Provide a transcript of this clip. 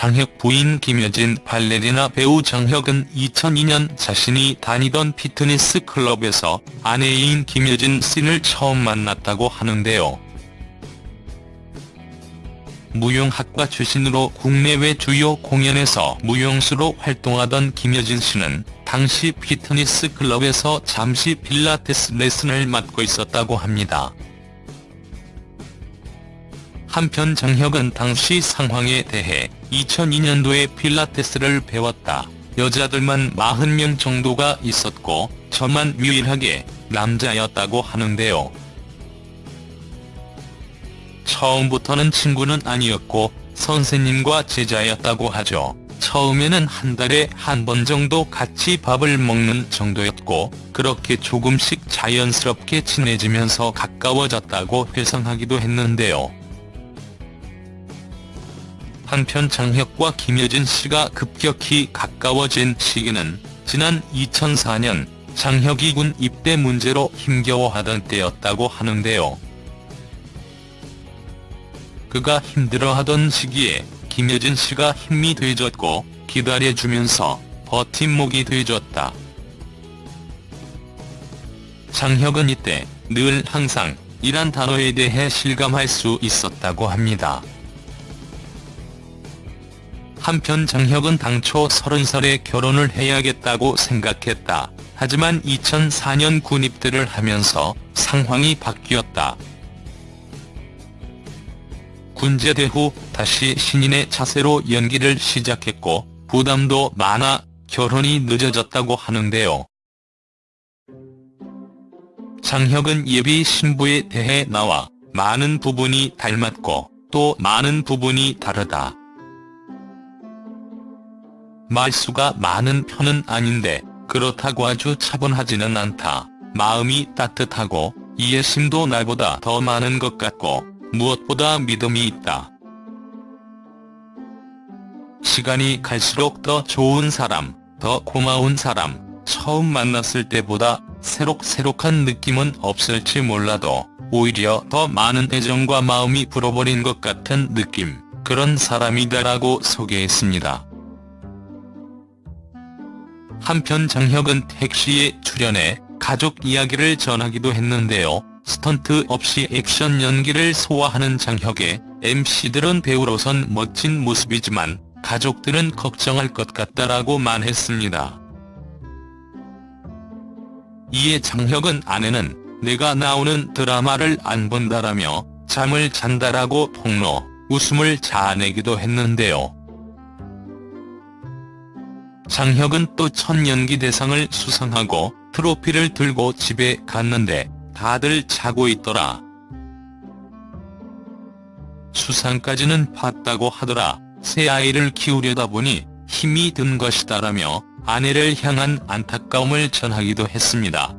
장혁 부인 김여진 발레리나 배우 장혁은 2002년 자신이 다니던 피트니스 클럽에서 아내인 김여진 씨를 처음 만났다고 하는데요. 무용학과 출신으로 국내외 주요 공연에서 무용수로 활동하던 김여진 씨는 당시 피트니스 클럽에서 잠시 필라테스 레슨을 맡고 있었다고 합니다. 한편 장혁은 당시 상황에 대해 2002년도에 필라테스를 배웠다. 여자들만 40명 정도가 있었고 저만 유일하게 남자였다고 하는데요. 처음부터는 친구는 아니었고 선생님과 제자였다고 하죠. 처음에는 한 달에 한 번 정도 같이 밥을 먹는 정도였고 그렇게 조금씩 자연스럽게 친해지면서 가까워졌다고 회상하기도 했는데요. 한편 장혁과 김여진 씨가 급격히 가까워진 시기는 지난 2004년 장혁이 군 입대 문제로 힘겨워하던 때였다고 하는데요. 그가 힘들어하던 시기에 김여진 씨가 힘이 돼줬고 기다려주면서 버팀목이 돼줬다. 장혁은 이때 늘 항상 이란 단어에 대해 실감할 수 있었다고 합니다. 한편 장혁은 당초 30살에 결혼을 해야겠다고 생각했다. 하지만 2004년 군입대를 하면서 상황이 바뀌었다. 군제대 후 다시 신인의 자세로 연기를 시작했고 부담도 많아 결혼이 늦어졌다고 하는데요. 장혁은 예비 신부에 대해 나와 많은 부분이 닮았고 또 많은 부분이 다르다. 말수가 많은 편은 아닌데 그렇다고 아주 차분하지는 않다. 마음이 따뜻하고 이해심도 나보다 더 많은 것 같고 무엇보다 믿음이 있다. 시간이 갈수록 더 좋은 사람, 더 고마운 사람, 처음 만났을 때보다 새록새록한 느낌은 없을지 몰라도 오히려 더 많은 애정과 마음이 불어버린 것 같은 느낌, 그런 사람이다라고 소개했습니다. 한편 장혁은 택시에 출연해 가족 이야기를 전하기도 했는데요. 스턴트 없이 액션 연기를 소화하는 장혁의 MC들은 배우로선 멋진 모습이지만 가족들은 걱정할 것 같다라고 말했습니다. 이에 장혁은 아내는 내가 나오는 드라마를 안 본다라며 잠을 잔다라고 폭로, 웃음을 자아내기도 했는데요. 장혁은 또 첫 연기대상을 수상하고 트로피를 들고 집에 갔는데 다들 자고 있더라. 수상까지는 봤다고 하더라. 새 아이를 키우려다 보니 힘이 든 것이다라며 아내를 향한 안타까움을 전하기도 했습니다.